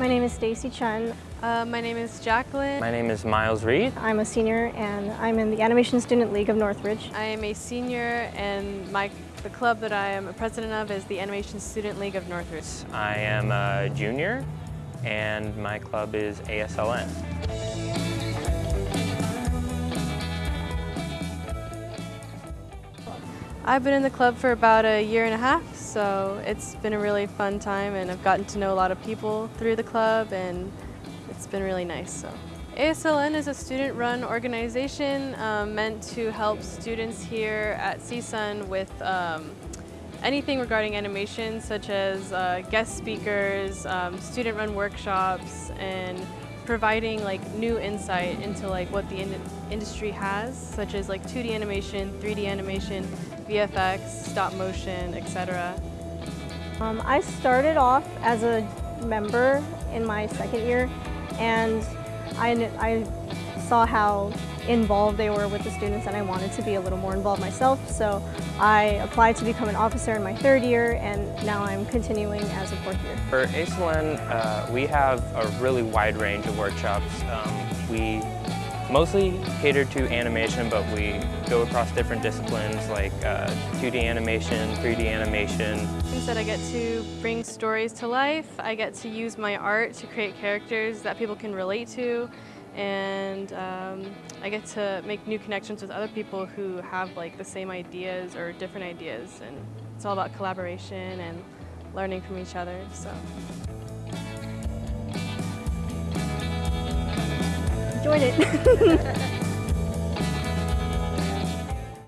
My name is Stacy Chen. Uh, my name is Jacqueline. My name is Miles Reed. I'm a senior and I'm in the Animation Student League of Northridge. I am a senior and my, the club that I am a president of is the Animation Student League of Northridge. I am a junior and my club is ASLN. I've been in the club for about a year and a half, so it's been a really fun time and I've gotten to know a lot of people through the club and it's been really nice. So. ASLN is a student-run organization um, meant to help students here at CSUN with um, anything regarding animation such as uh, guest speakers, um, student-run workshops, and providing like new insight into like what the in industry has, such as like 2D animation, 3D animation, VFX, stop motion, etc. Um, I started off as a member in my second year and I, I saw how involved they were with the students and I wanted to be a little more involved myself so I applied to become an officer in my third year and now I'm continuing as a fourth year. For ASLN, uh, we have a really wide range of workshops. Um, we mostly cater to animation, but we go across different disciplines like uh, 2D animation, 3D animation. Things That I get to bring stories to life. I get to use my art to create characters that people can relate to and um, I get to make new connections with other people who have like the same ideas or different ideas and it's all about collaboration and learning from each other. So. Enjoyed it.